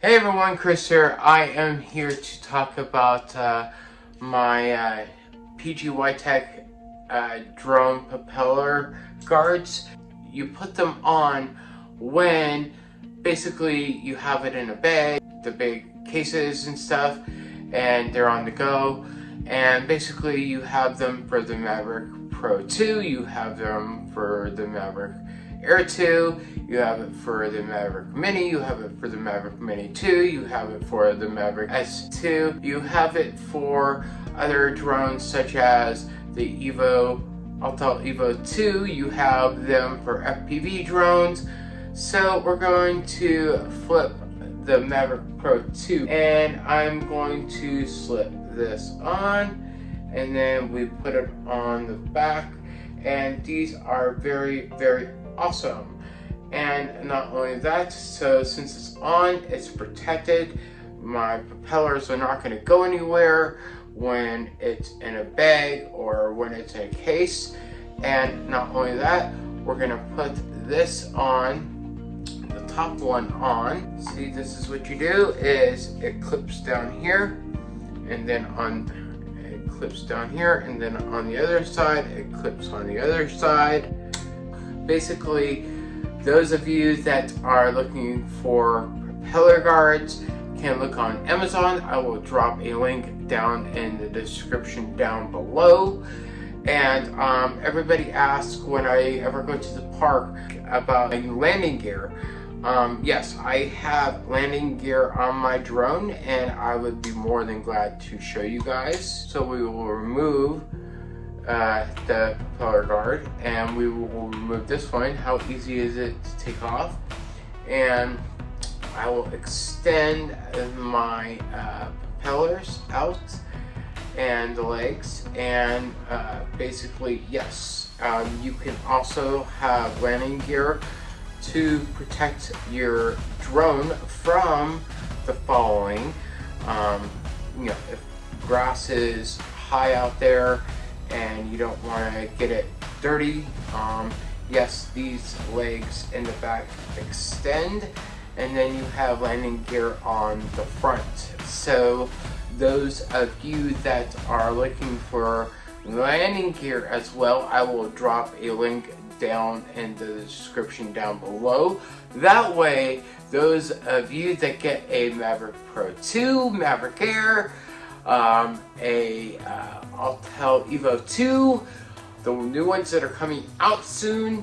Hey everyone, Chris here. I am here to talk about uh, my uh, PGYTECH uh, drone propeller guards. You put them on when basically you have it in a bag, the big cases and stuff, and they're on the go. And basically you have them for the Maverick Pro 2, you have them for the Mavic Air 2, you have it for the Maverick Mini, you have it for the Maverick Mini 2, you have it for the Maverick S2, you have it for other drones such as the Evo, Autel Evo 2, you have them for FPV drones. So we're going to flip the Maverick Pro 2 and I'm going to slip this on and then we put it on the back and these are very very awesome. And not only that, so since it's on, it's protected. My propellers are not going to go anywhere when it's in a bag or when it's in a case. And not only that, we're going to put this on, the top one on. See, this is what you do, is it clips down here, and then on it clips down here, and then on the other side, it clips on the other side basically those of you that are looking for propeller guards can look on Amazon. I will drop a link down in the description down below. And um, everybody asks when I ever go to the park about landing gear. Um, yes, I have landing gear on my drone and I would be more than glad to show you guys. So we will remove uh, the propeller guard and we will remove this one. How easy is it to take off? And I will extend my uh, propellers out and the legs and uh, basically yes um, you can also have landing gear to protect your drone from the following um, you know if grass is high out there and you don't want to get it dirty. Um, yes, these legs in the back extend and then you have landing gear on the front. So those of you that are looking for landing gear as well, I will drop a link down in the description down below. That way, those of you that get a Maverick Pro 2, Maverick Air, um, a uh, Autel Evo 2, the new ones that are coming out soon.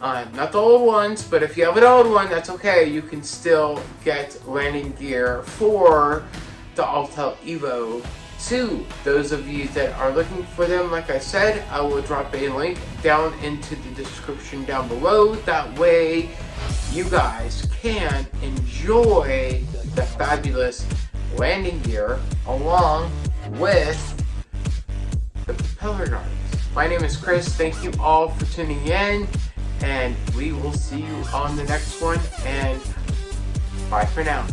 Uh, not the old ones, but if you have an old one, that's okay. You can still get landing gear for the Autel Evo 2. Those of you that are looking for them, like I said, I will drop a link down into the description down below. That way, you guys can enjoy the fabulous landing gear along with the propeller guards. My name is Chris. Thank you all for tuning in and we will see you on the next one and bye for now.